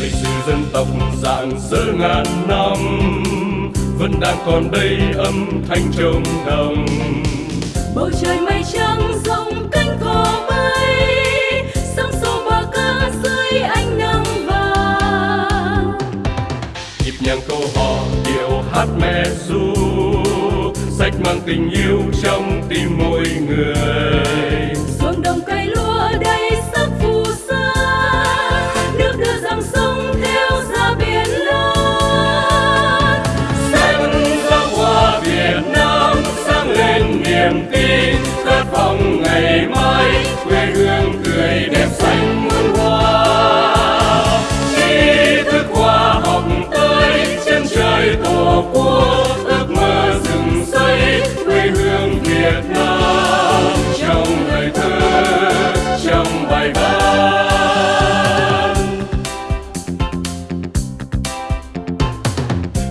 lịch sử dân tộc dạng giữa ngàn năm vẫn đang còn đây âm thanh trống đồng. Bầu trời mây trắng rộng cánh cò bay sóng sâu bờ ca dưới ánh nắng vàng. Nhịp nhàng câu hò điệu hát mẹ ru sách mang tình yêu trong tim mỗi người.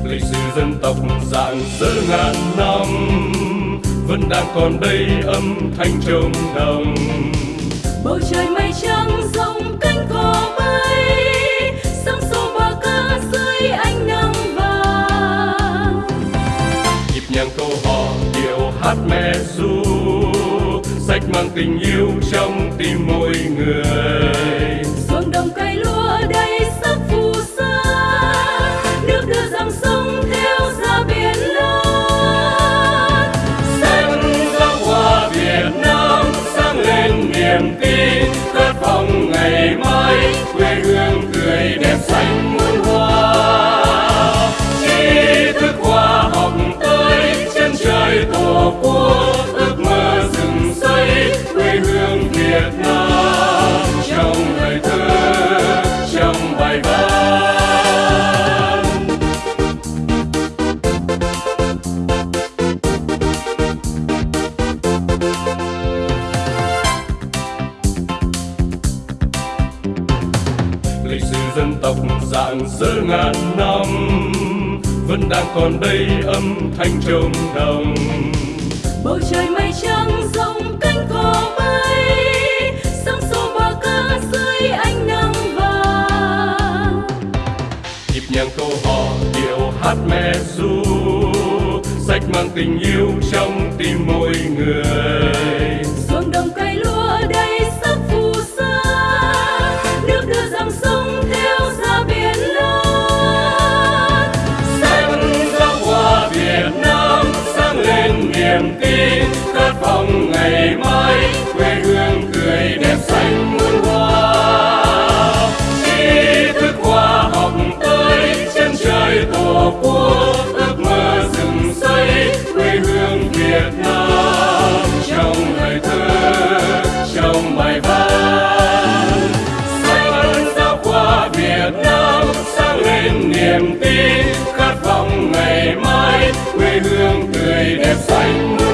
Lịch sử dân tộc dạng dỡ ngàn năm vẫn đang còn đây âm thanh trống đồng. Bầu trời mây trắng rộng cánh cò bay sóng xô bờ ca dưới ánh nắng vàng. Nhịp nhàng câu hò điệu hát mẹ ru sách mang tình yêu trong lịch sử dân tộc dạng dỡ ngàn năm vẫn đang còn đây âm thanh trống đồng. Bầu trời mây trắng rộng cánh cò bay sóng xô bờ ca dưới ánh nắng vàng. Nhịp nhàng câu hò điệu hát mẹ ru sách mang tình yêu trong tim mỗi người khát vọng ngày mai quê hương cười đẹp xanh muôn hoa. Tri thức qua học tới, chân trời tổ quốc ước mơ rừng xây, quê hương Việt Nam. Trong lời thơ, trong bài văn xanh giáo khoa Việt Nam sáng lên niềm tin. Khát vọng ngày mai, quê hương cười đẹp xanh muôn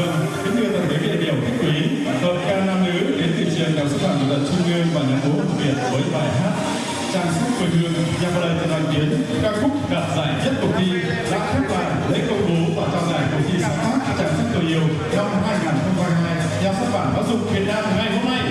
Vâng, kính thưa toàn thể các đại biểu khách quý, hợp ca nam nữ đến từ trường Đại học Sư phạm Kỹ thuật Trung ương và nhạc vũ Việt với bài hát Trang sức quê hương. Nhằm vào lời từ đoàn kiến ca khúc đạt giải nhất cuộc thi. Đã khép lại lễ công bố và trao giải cuộc thi sáng tác trang sức tôi yêu năm 2022 nhà xuất bản giáo dục Việt Nam ngày hôm nay.